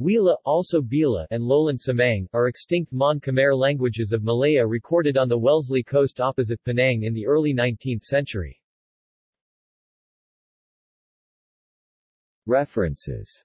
Wila, also Bila, and Lowland Semang, are extinct Mon Khmer languages of Malaya recorded on the Wellesley coast opposite Penang in the early 19th century. References